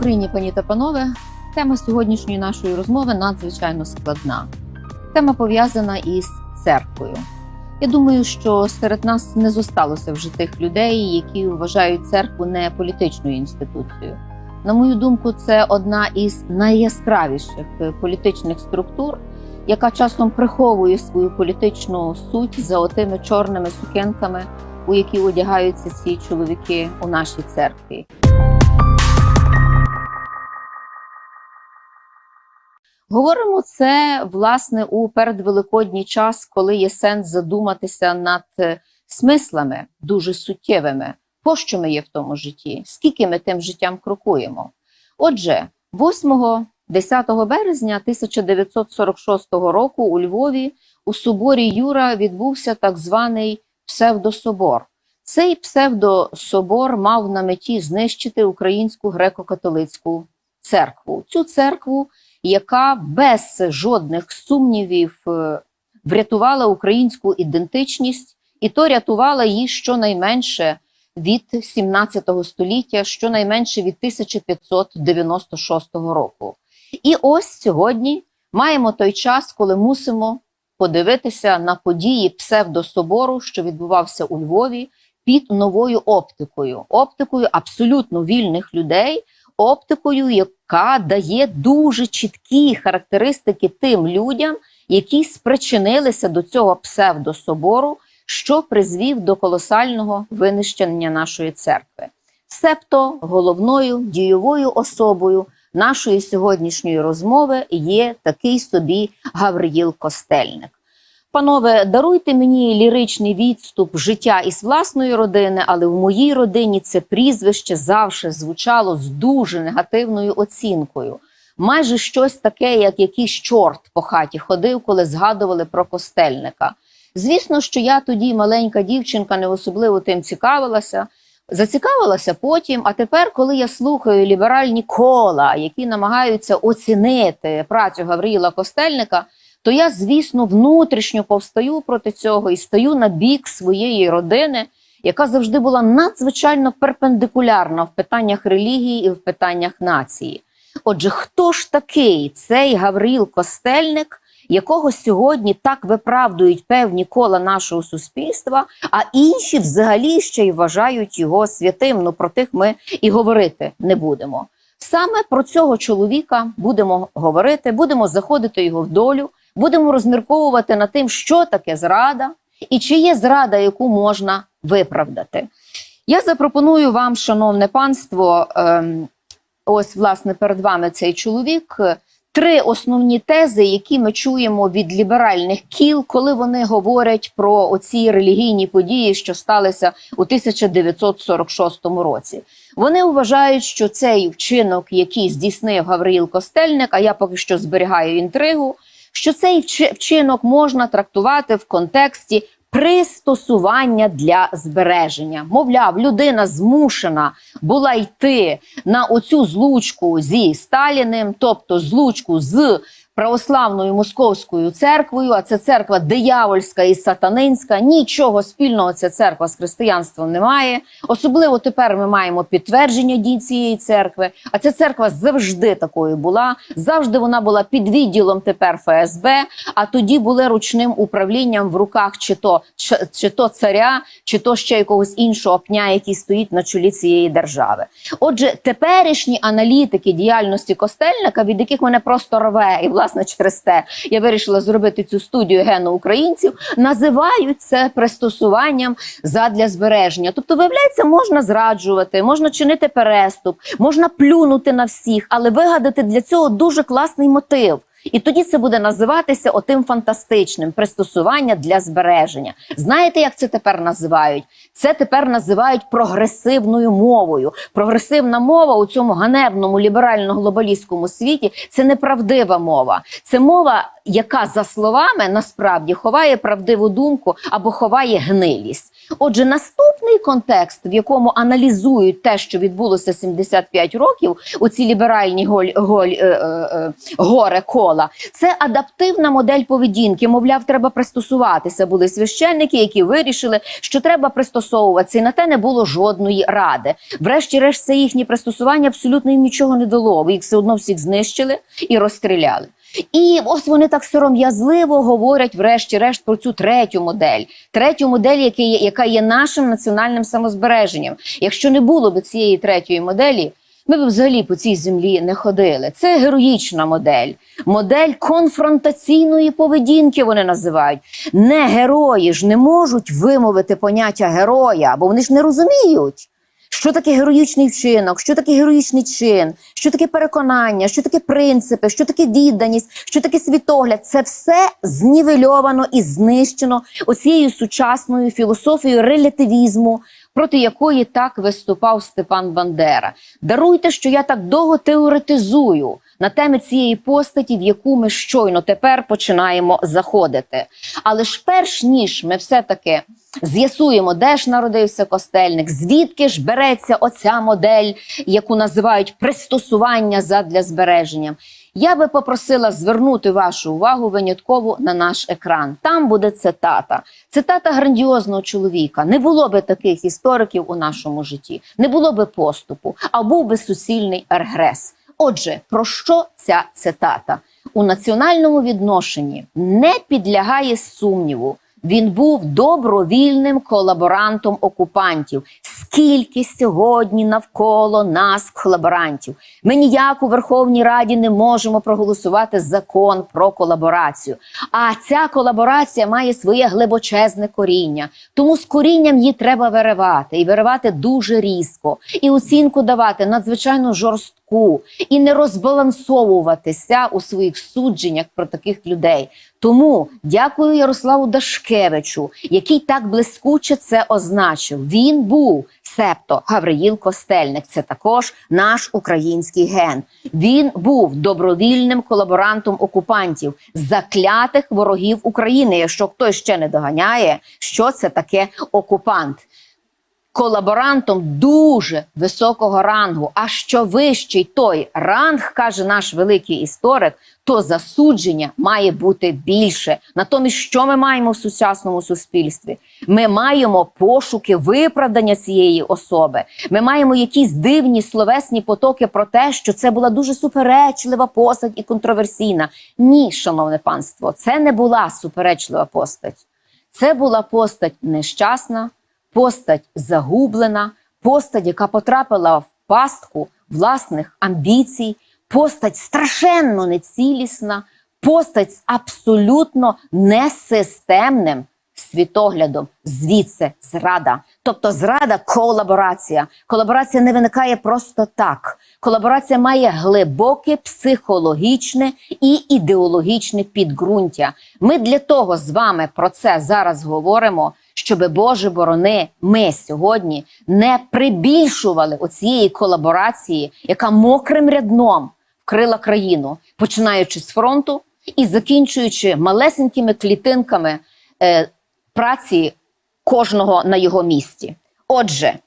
Україні, пані та панове, тема сьогоднішньої нашої розмови надзвичайно складна. Тема пов'язана із церквою. Я думаю, що серед нас не зосталося вже тих людей, які вважають церкву не політичною інституцією. На мою думку, це одна із найяскравіших політичних структур, яка часом приховує свою політичну суть за отими чорними сукенками, у які одягаються ці чоловіки у нашій церкві. Говоримо це власне у передвеликодній час, коли є сенс задуматися над е, смислами дуже суттєвими, пощо ми є в тому житті, скільки ми тим життям крокуємо. Отже, 8-10 березня 1946 року у Львові у соборі Юра відбувся так званий псевдособор. Цей псевдособор мав на меті знищити українську греко-католицьку церкву. Цю церкву яка без жодних сумнівів е, врятувала українську ідентичність, і то рятувала її щонайменше від 17 століття, щонайменше від 1596 року. І ось сьогодні маємо той час, коли мусимо подивитися на події псевдособору, що відбувався у Львові, під новою оптикою, оптикою абсолютно вільних людей оптикою, яка дає дуже чіткі характеристики тим людям, які спричинилися до цього псевдособору, що призвів до колосального винищення нашої церкви. Себто головною дієвою особою нашої сьогоднішньої розмови є такий собі Гавриїл Костельник. Панове, даруйте мені ліричний відступ життя із власної родини, але в моїй родині це прізвище завжди звучало з дуже негативною оцінкою. Майже щось таке, як якийсь чорт по хаті ходив, коли згадували про костельника. Звісно, що я тоді маленька дівчинка не особливо тим цікавилася. Зацікавилася потім, а тепер, коли я слухаю ліберальні кола, які намагаються оцінити працю Гавріла Костельника то я, звісно, внутрішньо повстаю проти цього і стаю на бік своєї родини, яка завжди була надзвичайно перпендикулярна в питаннях релігії і в питаннях нації. Отже, хто ж такий цей Гавріл Костельник, якого сьогодні так виправдують певні кола нашого суспільства, а інші взагалі ще й вважають його святим. Ну про тих ми і говорити не будемо. Саме про цього чоловіка будемо говорити, будемо заходити його в долю, будемо розмірковувати над тим, що таке зрада і чи є зрада, яку можна виправдати. Я запропоную вам, шановне панство, ем, ось власне перед вами цей чоловік. Три основні тези, які ми чуємо від ліберальних кіл, коли вони говорять про оці релігійні події, що сталися у 1946 році. Вони вважають, що цей вчинок, який здійснив Гавриїл Костельник, а я поки що зберігаю інтригу, що цей вчинок можна трактувати в контексті пристосування для збереження. Мовляв, людина змушена була йти на оцю злучку зі Сталіним, тобто злучку з православною московською церквою, а це церква диявольська і сатанинська. Нічого спільного ця церква з християнством не має. Особливо тепер ми маємо підтвердження дій цієї церкви. А ця церква завжди такою була. Завжди вона була під відділом тепер ФСБ. А тоді були ручним управлінням в руках чи то чи, то царя, чи то ще якогось іншого пня, який стоїть на чолі цієї держави. Отже, теперішні аналітики діяльності костельника, від яких мене просто рве і власне через те я вирішила зробити цю студію гену українців. Називають це пристосуванням задля збереження. Тобто, виявляється, можна зраджувати, можна чинити переступ, можна плюнути на всіх, але вигадати для цього дуже класний мотив. І тоді це буде називатися отим фантастичним пристосування для збереження. Знаєте, як це тепер називають? Це тепер називають прогресивною мовою. Прогресивна мова у цьому ганебному ліберально-глобалістському світі це неправдива мова. Це мова яка за словами насправді ховає правдиву думку або ховає гнилість. Отже, наступний контекст, в якому аналізують те, що відбулося 75 років, у ці ліберальні голь, голь, е, е, е, горе кола, це адаптивна модель поведінки. Мовляв, треба пристосуватися. Були священники, які вирішили, що треба пристосовуватися, і на те не було жодної ради. Врешті-решт, це їхнє пристосування абсолютно їм нічого не дало. Їх все одно всіх знищили і розстріляли. І ось вони так сором'язливо говорять, врешті-решт, про цю третю модель, третю модель, яка є, яка є нашим національним самозбереженням. Якщо не було б цієї третьої моделі, ми б взагалі по цій землі не ходили. Це героїчна модель, модель конфронтаційної поведінки. Вони називають. Не герої ж не можуть вимовити поняття героя, бо вони ж не розуміють. Що таке героїчний вчинок, що таке героїчний чин, що таке переконання, що таке принципи, що таке відданість, що таке світогляд? Це все знівельовано і знищено оцією сучасною філософією релятивізму, проти якої так виступав Степан Бандера. Даруйте, що я так довго теоретизую на темі цієї постаті, в яку ми щойно тепер починаємо заходити. Але ж перш ніж ми все-таки з'ясуємо, де ж народився костельник, звідки ж береться оця модель, яку називають пристосування задля збереження. Я би попросила звернути вашу увагу винятково на наш екран. Там буде цитата. Цитата грандіозного чоловіка. Не було би таких істориків у нашому житті, не було би поступу, а був би суцільний регрес. Отже, про що ця цитата? У національному відношенні не підлягає сумніву. Він був добровільним колаборантом окупантів. Скільки сьогодні навколо нас колаборантів? Ми ніяк у Верховній Раді не можемо проголосувати закон про колаборацію. А ця колаборація має своє глибочезне коріння. Тому з корінням її треба виривати і виривати дуже різко, і оцінку давати надзвичайно жорстку, і не розбалансовуватися у своїх судженнях про таких людей. Тому дякую Ярославу Дашкевичу, який так блискуче це означив. Він був септо Гавриїл Костельник. Це також наш український ген. Він був добровільним колаборантом окупантів, заклятих ворогів України. Якщо хтось ще не доганяє, що це таке окупант. Колаборантом дуже високого рангу. А що вищий той ранг, каже наш великий історик, то засудження має бути більше. Натомість, що ми маємо в сучасному суспільстві? Ми маємо пошуки виправдання цієї особи. Ми маємо якісь дивні словесні потоки про те, що це була дуже суперечлива постать і контроверсійна. Ні, шановне панство, це не була суперечлива постать. Це була постать нещасна постать загублена, постать, яка потрапила в пастку власних амбіцій, постать страшенно нецілісна, постать з абсолютно несистемним світоглядом. Звідси зрада. Тобто зрада колаборація. Колаборація не виникає просто так. Колаборація має глибоке психологічне і ідеологічне підґрунтя. Ми для того з вами про це зараз говоримо щоби Боже борони, ми сьогодні не прибільшували оцієї колаборації, яка мокрим рядном вкрила країну, починаючи з фронту і закінчуючи малесенькими клітинками е, праці кожного на його місці. Отже,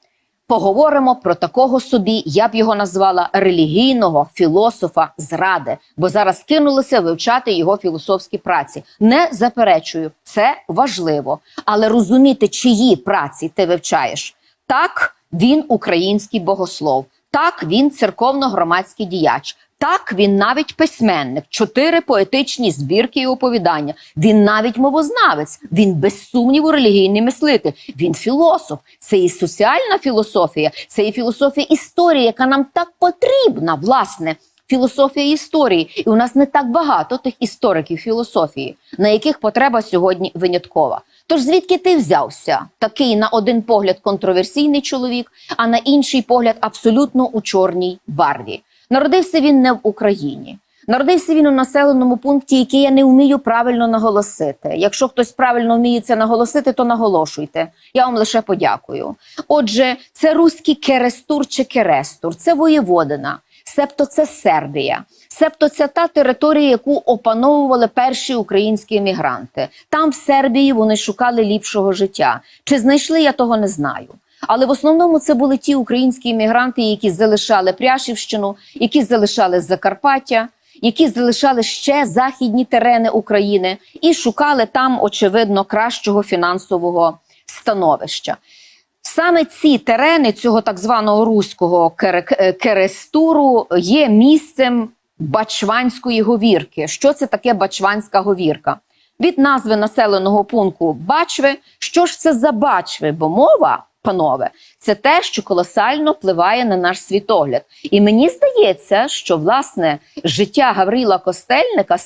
поговоримо про такого собі, я б його назвала релігійного філософа зради, бо зараз кинулися вивчати його філософські праці. Не заперечую, це важливо, але розуміти, чиї праці ти вивчаєш. Так, він український богослов, так він церковно-громадський діяч. Так, він навіть письменник, чотири поетичні збірки і оповідання. Він навіть мовознавець, він без сумніву релігійний мислитель. Він філософ. Це і соціальна філософія, це і філософія історії, яка нам так потрібна, власне. Філософія історії, і у нас не так багато тих істориків філософії, на яких потреба сьогодні виняткова. Тож звідки ти взявся? Такий на один погляд контроверсійний чоловік, а на інший погляд абсолютно у чорній барві. Народився він не в Україні. Народився він у населеному пункті, який я не вмію правильно наголосити. Якщо хтось правильно вміє це наголосити, то наголошуйте. Я вам лише подякую. Отже, це руський Керестур чи Керестур, це воєводина. Себто це Сербія, себто це та територія, яку опановували перші українські емігранти. Там, в Сербії, вони шукали ліпшого життя. Чи знайшли я того не знаю. Але в основному це були ті українські іммігранти, які залишали Пряшівщину, які залишали Закарпаття, які залишали ще західні терени України і шукали там, очевидно, кращого фінансового становища. Саме ці терени цього так званого руського е, керестуру є місцем Бачванської говірки. Що це таке Бачванська говірка? Від назви населеного пункту Бачви. Що ж це за бачви? Бо мова, панове, це те, що колосально впливає на наш світогляд. І мені здається, що власне життя Гаврила Костельника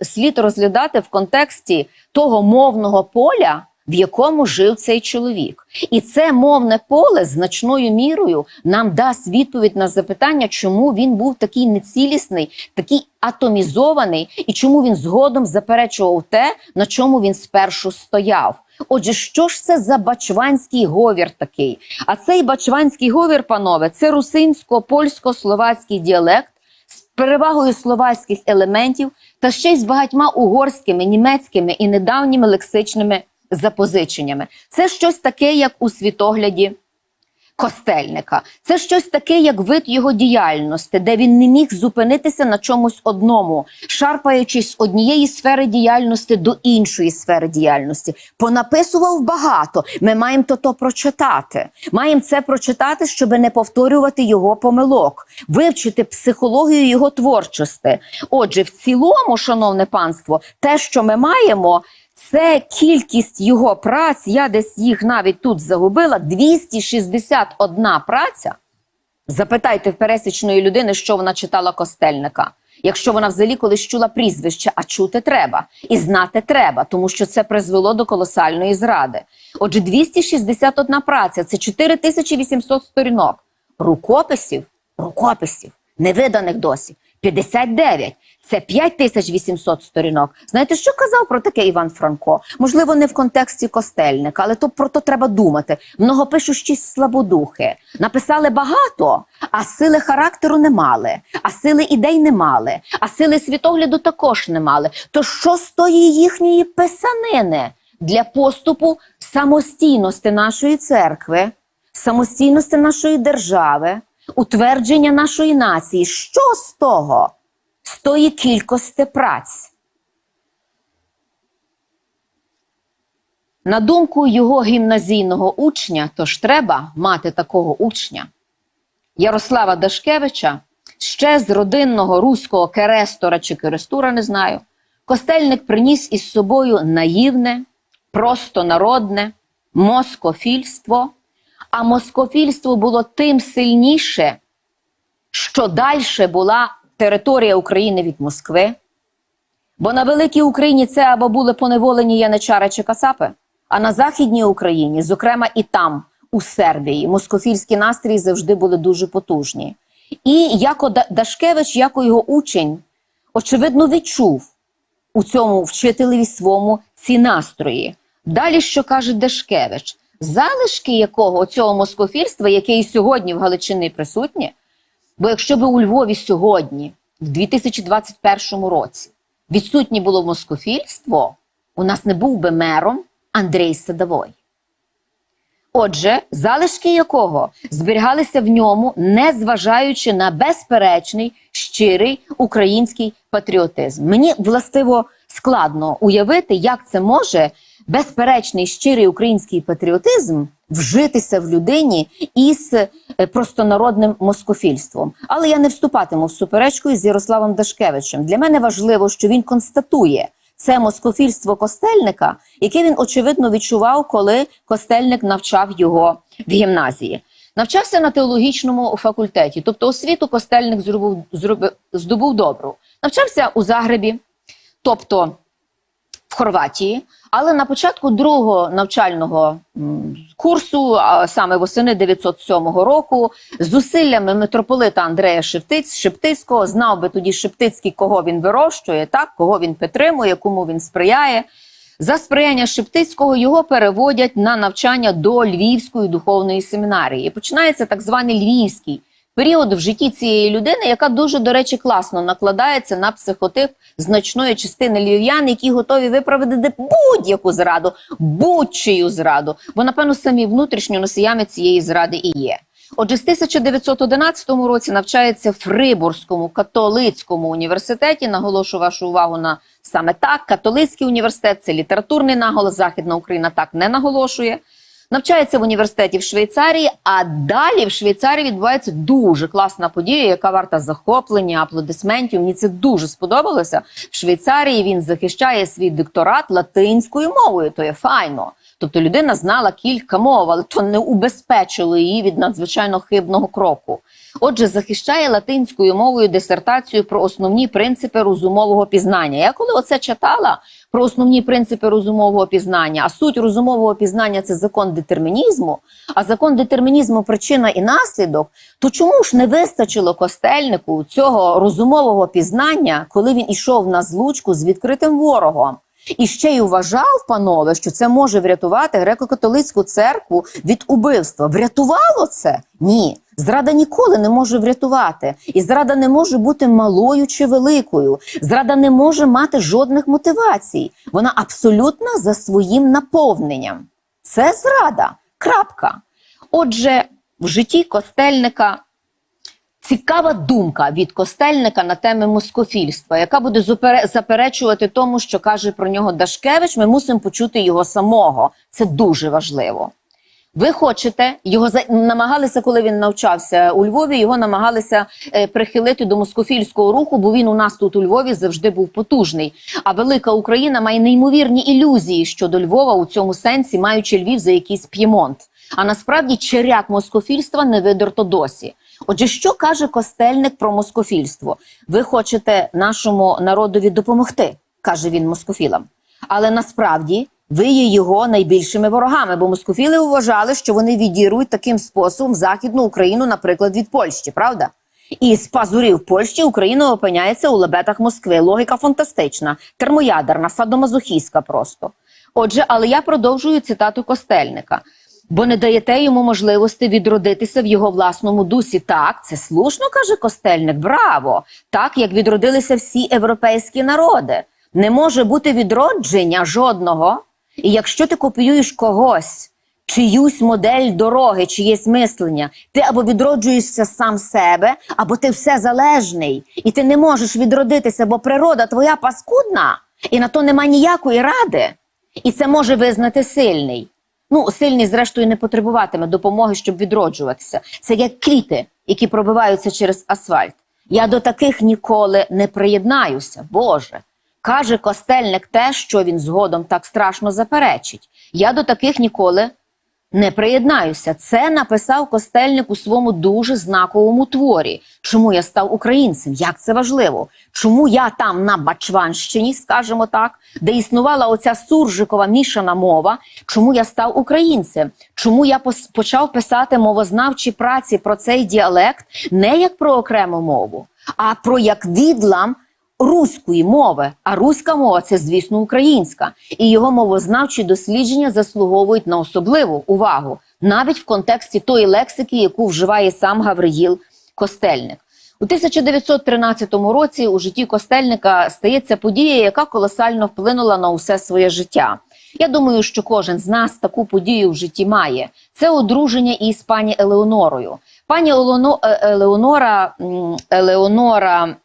слід, розглядати в контексті того мовного поля, в якому жив цей чоловік. І це мовне поле значною мірою нам дасть відповідь на запитання, чому він був такий нецілісний, такий атомізований, і чому він згодом заперечував те, на чому він спершу стояв. Отже, що ж це за бачванський говір такий? А цей бачванський говір, панове, це русинсько-польсько-словацький діалект з перевагою словацьких елементів та ще й з багатьма угорськими, німецькими і недавніми лексичними запозиченнями. Це щось таке, як у світогляді Костельника. Це щось таке, як вид його діяльності, де він не міг зупинитися на чомусь одному, шарпаючись з однієї сфери діяльності до іншої сфери діяльності. Понаписував багато. Ми маємо то то прочитати. Маємо це прочитати, щоб не повторювати його помилок, вивчити психологію його творчості. Отже, в цілому, шановне панство, те, що ми маємо. Це кількість його праць, я десь їх навіть тут загубила. 261 праця. Запитайте в пересічної людини, що вона читала костельника. Якщо вона взагалі колись чула прізвище, а чути треба і знати треба, тому що це призвело до колосальної зради. Отже, 261 праця це 4800 сторінок. Рукописів, рукописів, невиданих досі 59. Це 5800 сторінок. Знаєте, що казав про таке Іван Франко? Можливо, не в контексті костельника, але то про то треба думати. Многопишущість слабодухи. Написали багато, а сили характеру не мали, а сили ідей не мали, а сили світогляду також не мали. То що з тої їхньої писанини для поступу самостійності нашої церкви, самостійності нашої держави, утвердження нашої нації? Що з того? з тої кількості праць. На думку його гімназійного учня, то ж треба мати такого учня. Ярослава Дашкевича, ще з родинного руського керестора чи керестура, не знаю, костельник приніс із собою наївне, просто народне москофільство, а москофільство було тим сильніше, що далі була територія України від Москви. Бо на Великій Україні це або були поневолені яничари чи кацапи, а на Західній Україні, зокрема і там, у Сербії, москофільські настрої завжди були дуже потужні. І Да- Дашкевич, яко його учень, очевидно, відчув у цьому вчителеві свому ці настрої. Далі, що каже Дашкевич, залишки якого цього москофільства, яке і сьогодні в Галичині присутнє, Бо якщо б у Львові сьогодні, в 2021 році, відсутнє було москофільство, у нас не був би мером Андрій Садовой. Отже, залишки якого зберігалися в ньому, незважаючи на безперечний щирий український патріотизм. Мені властиво складно уявити, як це може безперечний щирий український патріотизм вжитися в людині із е, простонародним москофільством. Але я не вступатиму в суперечку із Ярославом Дашкевичем. Для мене важливо, що він констатує це москофільство костельника, яке він очевидно відчував, коли костельник навчав його в гімназії. Навчався на теологічному факультеті, тобто освіту костельник здобув добру. Навчався у Загребі, тобто в Хорватії, але на початку другого навчального курсу, саме восени 907 року, зусиллями митрополита Андрея Шептиць, Шептицького, знав би тоді Шептицький, кого він вирощує, так, кого він підтримує, кому він сприяє. За сприяння Шептицького його переводять на навчання до Львівської духовної семінарії. І починається так званий Львівський період в житті цієї людини, яка дуже, до речі, класно накладається на психотип значної частини львів'ян, які готові виправдати будь-яку зраду, будь-чию зраду, бо напевно самі внутрішньо носіями цієї зради і є. Отже, з 1911 році навчається в Фрибурзькому католицькому університеті. Наголошу вашу увагу на саме так. Католицький університет це літературний наголос. Західна Україна так не наголошує. Навчається в університеті в Швейцарії, а далі в Швейцарії відбувається дуже класна подія, яка варта захоплення, аплодисментів. Мені це дуже сподобалося. В Швейцарії він захищає свій докторат латинською мовою. То є файно. Тобто людина знала кілька мов, але то не убезпечило її від надзвичайно хибного кроку. Отже, захищає латинською мовою дисертацію про основні принципи розумового пізнання. Я коли оце читала про основні принципи розумового пізнання, а суть розумового пізнання це закон детермінізму, а закон детермінізму причина і наслідок, то чому ж не вистачило костельнику цього розумового пізнання, коли він ішов на злучку з відкритим ворогом? І ще й вважав, панове, що це може врятувати греко-католицьку церкву від убивства. Врятувало це? Ні. Зрада ніколи не може врятувати. І зрада не може бути малою чи великою. Зрада не може мати жодних мотивацій. Вона абсолютно за своїм наповненням. Це зрада. Крапка. Отже, в житті костельника Цікава думка від костельника на теми москофільства, яка буде заперечувати тому, що каже про нього Дашкевич. Ми мусимо почути його самого. Це дуже важливо. Ви хочете його за- намагалися, коли він навчався у Львові. Його намагалися е, прихилити до москофільського руху, бо він у нас тут у Львові завжди був потужний. А велика Україна має неймовірні ілюзії щодо Львова у цьому сенсі, маючи Львів за якийсь п'ємонт. А насправді черяк москофільства не видерто досі. Отже, що каже костельник про москофільство? Ви хочете нашому народові допомогти, каже він москофілам. Але насправді ви є його найбільшими ворогами, бо москофіли вважали, що вони відірують таким способом Західну Україну, наприклад, від Польщі, правда? І з пазурів Польщі Україна опиняється у лебетах Москви. Логіка фантастична, термоядерна, садомазохістська просто. Отже, але я продовжую цитату Костельника. Бо не даєте йому можливості відродитися в його власному дусі. Так, це слушно, каже Костельник. Браво! Так, як відродилися всі європейські народи. Не може бути відродження жодного. І якщо ти копіюєш когось, чиюсь модель дороги, чиєсь мислення, ти або відроджуєшся сам себе, або ти все залежний, і ти не можеш відродитися, бо природа твоя паскудна, і на то нема ніякої ради. І це може визнати сильний. Ну, сильний, зрештою, не потребуватиме допомоги, щоб відроджуватися. Це як квіти, які пробиваються через асфальт. Я до таких ніколи не приєднаюся, Боже. Каже костельник те, що він згодом так страшно заперечить. Я до таких ніколи не приєднаюся. Це написав костельник у своєму дуже знаковому творі. Чому я став українцем? Як це важливо? Чому я там на Бачванщині, скажімо так, де існувала оця суржикова мішана мова? Чому я став українцем? Чому я почав писати мовознавчі праці про цей діалект не як про окрему мову, а про як відлам руської мови, а руська мова це, звісно, українська, і його мовознавчі дослідження заслуговують на особливу увагу, навіть в контексті тої лексики, яку вживає сам Гавриїл Костельник. У 1913 році у житті Костельника стається подія, яка колосально вплинула на усе своє життя. Я думаю, що кожен з нас таку подію в житті має. Це одруження із пані Елеонорою. Пані е, Елеонора, Елеонора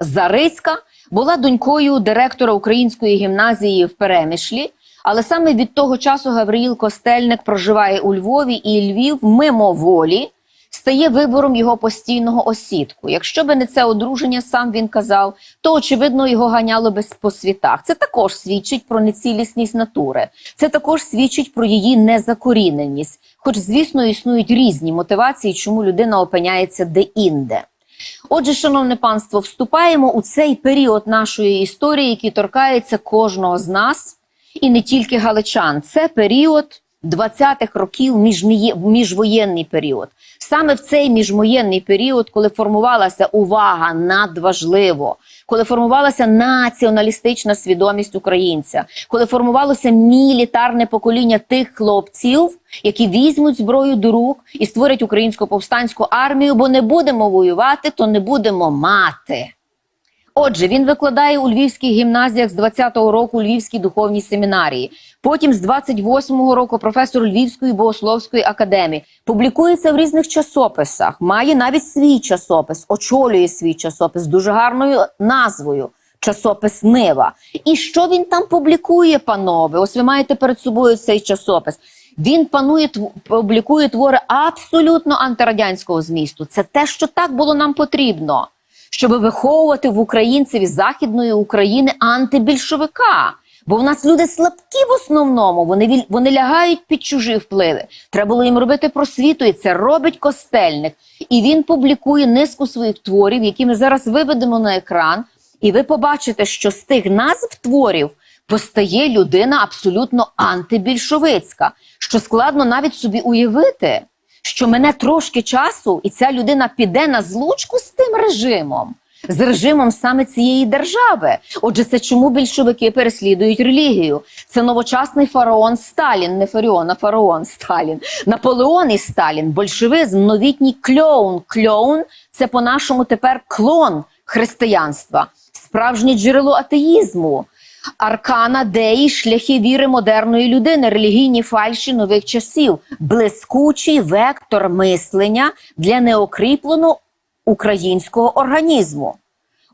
Зариська була донькою директора української гімназії в Перемишлі. Але саме від того часу Гавриїл Костельник проживає у Львові, і Львів мимоволі стає вибором його постійного осідку. Якщо би не це одруження, сам він казав, то очевидно його ганяло би по світах. Це також свідчить про нецілісність натури. Це також свідчить про її незакоріненість. Хоч, звісно, існують різні мотивації, чому людина опиняється де-інде. Отже, шановне панство, вступаємо у цей період нашої історії, який торкається кожного з нас, і не тільки галичан. Це період 20-х років, міжвоєнний період. Саме в цей міжмоєнний період, коли формувалася увага надважливо, коли формувалася націоналістична свідомість українця, коли формувалося мілітарне покоління тих хлопців, які візьмуть зброю до рук і створять українську повстанську армію, бо не будемо воювати, то не будемо мати. Отже, він викладає у львівських гімназіях з 20-го року у Львівській духовній семінарії. Потім з 28-го року професор Львівської богословської академії публікується в різних часописах, має навіть свій часопис, очолює свій часопис дуже гарною назвою. Часопис Нива. І що він там публікує, панове? Ось ви маєте перед собою цей часопис. Він панує публікує твори абсолютно антирадянського змісту. Це те, що так було нам потрібно щоб виховувати в українців із західної України антибільшовика. Бо в нас люди слабкі в основному, вони вони лягають під чужі впливи. Треба було їм робити просвіту, і це робить костельник. І він публікує низку своїх творів, які ми зараз виведемо на екран. І ви побачите, що з тих назв творів постає людина абсолютно антибільшовицька, що складно навіть собі уявити, що мене трошки часу, і ця людина піде на злучку з тим режимом, з режимом саме цієї держави. Отже, це чому більшовики переслідують релігію? Це новочасний фараон Сталін, не фаріон, а фараон Сталін, Наполеон і Сталін, большевизм, новітній кльоун. Кльоун це по-нашому тепер клон християнства, справжнє джерело атеїзму. Аркана деї, шляхи віри модерної людини, релігійні фальші нових часів, блискучий вектор мислення для неокріпленого українського організму.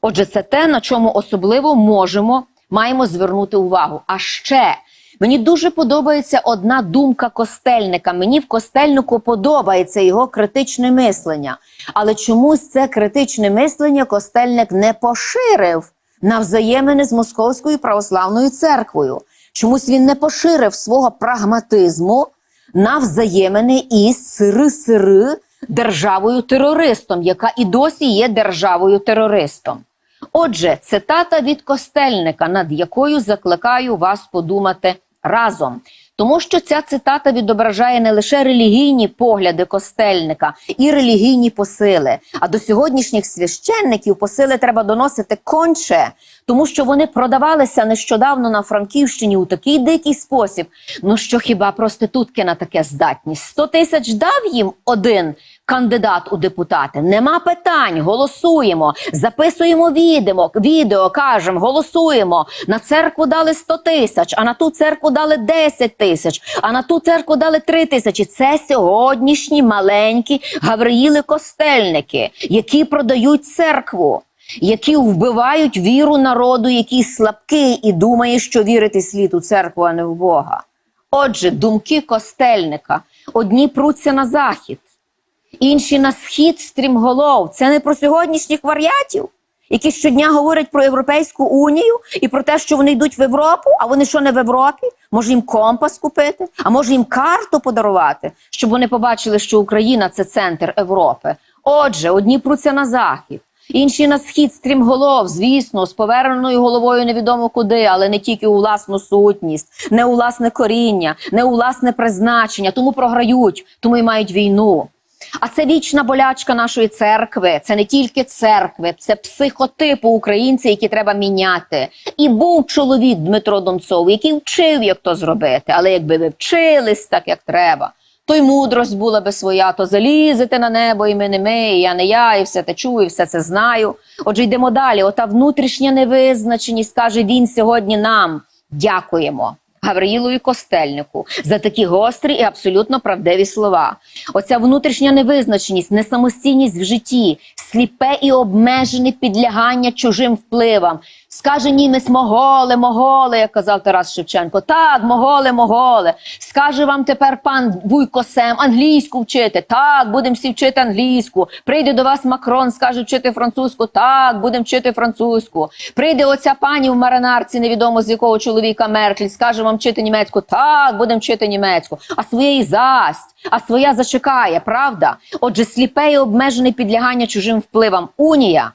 Отже, це те, на чому особливо можемо, маємо звернути увагу. А ще мені дуже подобається одна думка костельника. Мені в костельнику подобається його критичне мислення. Але чомусь це критичне мислення костельник не поширив на взаємини з Московською православною церквою. Чомусь він не поширив свого прагматизму на взаємини із сири-сири державою терористом, яка і досі є державою терористом. Отже, цитата від Костельника, над якою закликаю вас подумати разом. Тому що ця цитата відображає не лише релігійні погляди Костельника і релігійні посили, а до сьогоднішніх священників посили треба доносити конче, тому що вони продавалися нещодавно на Франківщині у такий дикий спосіб. Ну що хіба проститутки на таке здатні? 100 тисяч дав їм один кандидат у депутати. Нема питань, голосуємо, записуємо відео, відео кажемо, голосуємо. На церкву дали 100 тисяч, а на ту церкву дали 10 тисяч, а на ту церкву дали 3 тисячі. Це сьогоднішні маленькі Гавриїли Костельники, які продають церкву. Які вбивають віру народу, який слабкий і думає, що вірити слід у церкву, а не в Бога. Отже, думки костельника одні пруться на захід, інші на схід стрімголов. Це не про сьогоднішніх варіатів, які щодня говорять про Європейську унію і про те, що вони йдуть в Європу, а вони що не в Європі? Може їм компас купити, а може їм карту подарувати, щоб вони побачили, що Україна це центр Європи. Отже, одні пруться на захід. Інші на схід стрімголов, звісно, з поверненою головою невідомо куди, але не тільки у власну сутність, не у власне коріння, не у власне призначення, тому програють, тому і мають війну. А це вічна болячка нашої церкви. Це не тільки церкви, це психотипу українців, які треба міняти. І був чоловік Дмитро Донцов, який вчив, як то зробити. Але якби ви вчились так, як треба, то й мудрость була би своя, то залізете на небо, і ми не ми, і я не я, і все те чую, і все це знаю. Отже, йдемо далі. Ота внутрішня невизначеність каже він сьогодні нам. Дякуємо. Гавриїлу і Костельнику за такі гострі і абсолютно правдиві слова. Оця внутрішня невизначеність, несамостійність в житті, сліпе і обмежене підлягання чужим впливам. Скаже німець моголи, моголи, як казав Тарас Шевченко. Так, моголи, моголи. Скаже вам тепер пан Вуйко Сем англійську вчити. Так, будемо всі вчити англійську. Прийде до вас Макрон, скаже вчити французьку. Так, будемо вчити французьку. Прийде оця пані в маринарці, невідомо з якого чоловіка Меркель, скаже вам вчити німецьку. Так, будемо вчити німецьку. А своєї засть, а своя зачекає, правда? Отже, сліпе і обмежене підлягання чужим впливам. Унія.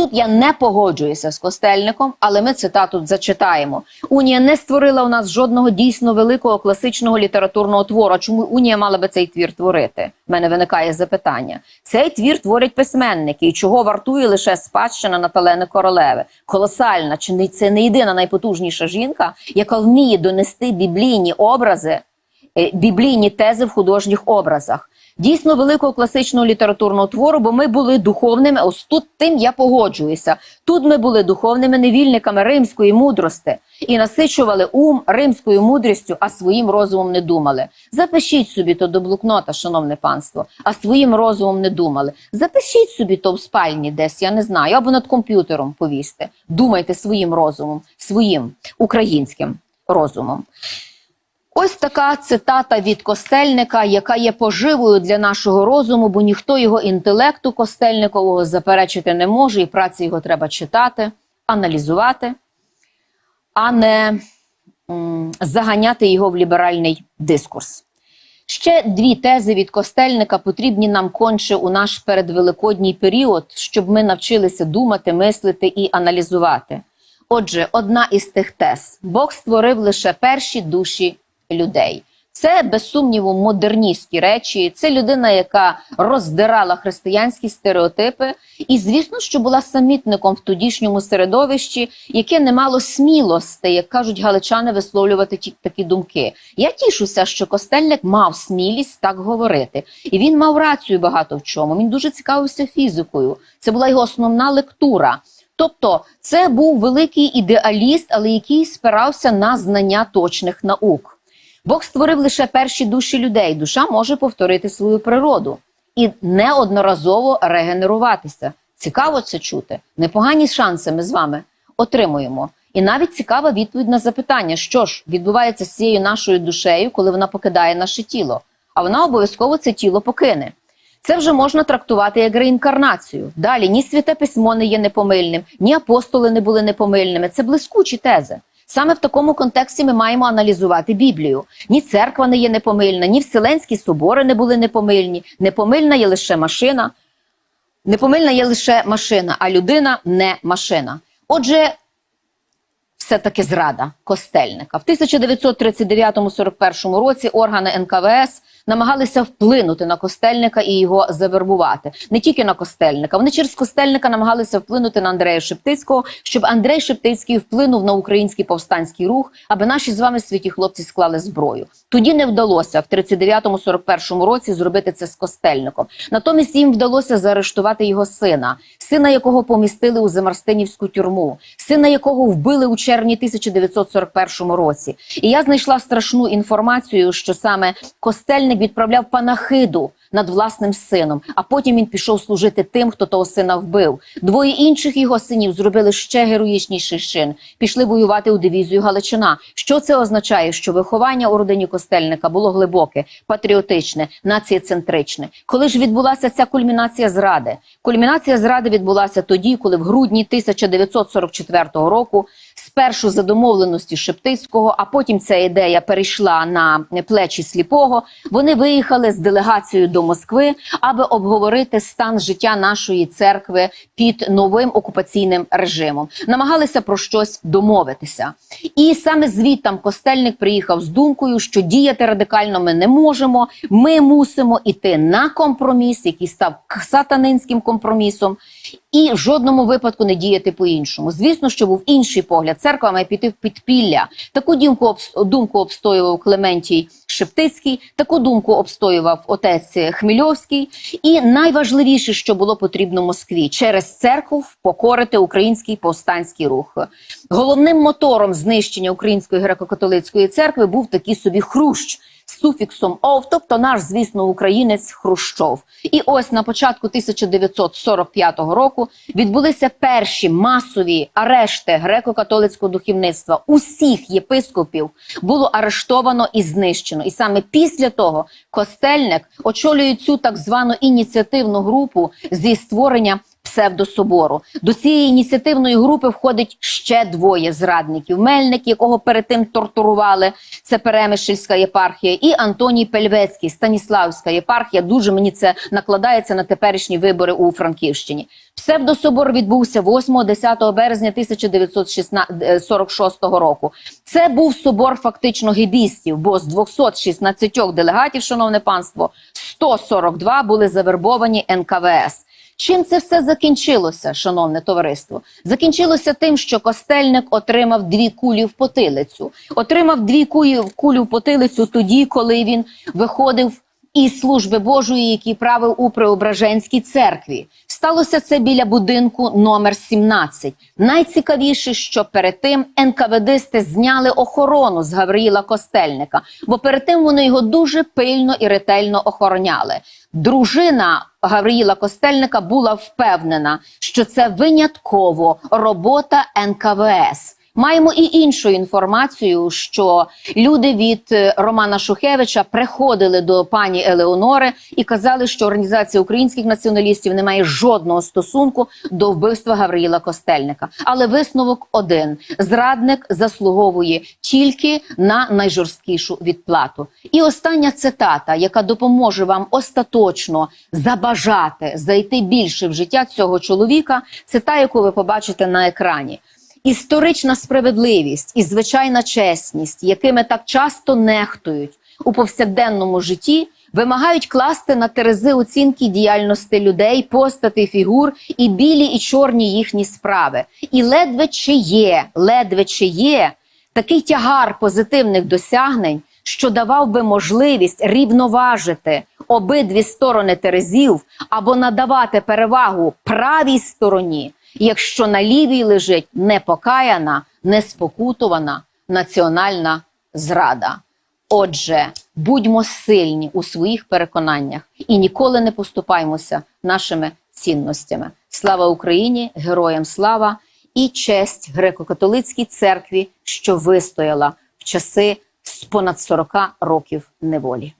Тут я не погоджуюся з Костельником, але ми цитату зачитаємо. Унія не створила у нас жодного дійсно великого класичного літературного твору. Чому Унія мала би цей твір творити? У мене виникає запитання. Цей твір творять письменники, і чого вартує лише спадщина Наталени Королеви. Колосальна, чи не це не єдина найпотужніша жінка, яка вміє донести біблійні образи, е, біблійні тези в художніх образах. Дійсно великого класичного літературного твору, бо ми були духовними. Ось тут тим я погоджуюся. Тут ми були духовними невільниками римської мудрости і насичували ум римською мудрістю, а своїм розумом не думали. Запишіть собі то до блокнота, шановне панство, а своїм розумом не думали. Запишіть собі то в спальні десь, я не знаю, або над комп'ютером повісьте. Думайте своїм розумом, своїм українським розумом. Ось така цитата від Костельника, яка є поживою для нашого розуму, бо ніхто його інтелекту Костельникового заперечити не може, і праці його треба читати, аналізувати, а не заганяти його в ліберальний дискурс. Ще дві тези від Костельника потрібні нам конче у наш передвеликодній період, щоб ми навчилися думати, мислити і аналізувати. Отже, одна із тих тез: Бог створив лише перші душі людей. Це без сумніву модерністські речі. Це людина, яка роздирала християнські стереотипи, і звісно, що була самітником в тодішньому середовищі, яке не мало смілості, як кажуть галичани, висловлювати ті такі думки. Я тішуся, що Костельник мав смілість так говорити, і він мав рацію багато в чому. Він дуже цікавився фізикою. Це була його основна лектура. Тобто, це був великий ідеаліст, але який спирався на знання точних наук. Бог створив лише перші душі людей. Душа може повторити свою природу і неодноразово регенеруватися. Цікаво це чути. Непогані шанси ми з вами отримуємо. І навіть цікава відповідь на запитання, що ж відбувається з цією нашою душею, коли вона покидає наше тіло. А вона обов'язково це тіло покине. Це вже можна трактувати як реінкарнацію. Далі ні святе письмо не є непомильним, ні апостоли не були непомильними. Це блискучі тези. Саме в такому контексті ми маємо аналізувати Біблію. Ні церква не є непомильна, ні Вселенські собори не були непомильні. Непомильна є лише машина. Непомильна є лише машина, а людина не машина. Отже, все-таки зрада Костельника. В 1939-41 році органи НКВС намагалися вплинути на Костельника і його завербувати. Не тільки на Костельника. Вони через Костельника намагалися вплинути на Андрея Шептицького, щоб Андрей Шептицький вплинув на український повстанський рух, аби наші з вами святі хлопці склали зброю. Тоді не вдалося в 39-41 році зробити це з Костельником. Натомість їм вдалося заарештувати його сина, сина якого помістили у Замарстинівську тюрму, сина якого вбили у червні 1941 році. І я знайшла страшну інформацію, що саме Костельник відправляв панахиду над власним сином, а потім він пішов служити тим, хто того сина вбив. Двоє інших його синів зробили ще героїчніший чин. Пішли воювати у дивізію Галичина. Що це означає? Що виховання у родині Костельника було глибоке, патріотичне, націєцентричне. Коли ж відбулася ця кульмінація зради? Кульмінація зради відбулася тоді, коли в грудні 1944 року. Спершу за домовленості Шептицького, а потім ця ідея перейшла на плечі сліпого. Вони виїхали з делегацією до Москви, аби обговорити стан життя нашої церкви під новим окупаційним режимом. Намагалися про щось домовитися. І саме звідтам Костельник приїхав з думкою, що діяти радикально ми не можемо. Ми мусимо іти на компроміс, який став сатанинським компромісом. І в жодному випадку не діяти по-іншому. Звісно, що був інший погляд. Церква має піти в підпілля. Таку думку обс- думку обстоював Клементій Шептицький, таку думку обстоював отець Хмельовський. І найважливіше, що було потрібно Москві через церкву впокорити український повстанський рух. Головним мотором знищення української греко-католицької церкви був такий собі хрущ суфіксом ов, тобто наш, звісно, українець Хрущов. І ось на початку 1945 року відбулися перші масові арешти греко-католицького духовництва. Усіх єпископів було арештовано і знищено. І саме після того Костельник очолює цю так звану ініціативну групу зі створення псевдособору. До цієї ініціативної групи входить ще двоє зрадників: Мельник, якого перед тим тортурували, це Перемишльська єпархія, і Антоній Пельвецький, Станіславська єпархія. Дуже мені це накладається на теперішні вибори у Франківщині. Псевдособор відбувся 8-10 березня 1946 року. Це був собор фактично гебістів, бо з 216 делегатів, шановне панство, 142 були завербовані НКВС. Чим це все закінчилося, шановне товариство? Закінчилося тим, що Костельник отримав дві кулі в потилицю. Отримав дві кулі, в потилицю тоді, коли він виходив із служби Божої, який правив у Преображенській церкві. Сталося це біля будинку номер 17. Найцікавіше, що перед тим НКВДсти зняли охорону з Гавриїла Костельника, бо перед тим вони його дуже пильно і ретельно охороняли. Дружина Гавриїла Костельника була впевнена, що це винятково робота НКВС. Маємо і іншу інформацію, що люди від е, Романа Шухевича приходили до пані Елеонори і казали, що організація українських націоналістів не має жодного стосунку до вбивства Гавриїла Костельника. Але висновок один: зрадник заслуговує тільки на найжорсткішу відплату. І остання цитата, яка допоможе вам остаточно забажати зайти більше в життя цього чоловіка, це та, яку ви побачите на екрані. Історична справедливість і звичайна чесність, якими так часто нехтують у повсякденному житті, вимагають класти на терези оцінки діяльності людей, постати, фігур і білі і чорні їхні справи. І ледве чи є, ледве чи є такий тягар позитивних досягнень, що давав би можливість рівноважити обидві сторони терезів або надавати перевагу правій стороні якщо на лівій лежить непокаяна, неспокутувана національна зрада. Отже, будьмо сильні у своїх переконаннях і ніколи не поступаймося нашими цінностями. Слава Україні! Героям слава і честь греко-католицькій церкві, що вистояла в часи з понад 40 років неволі.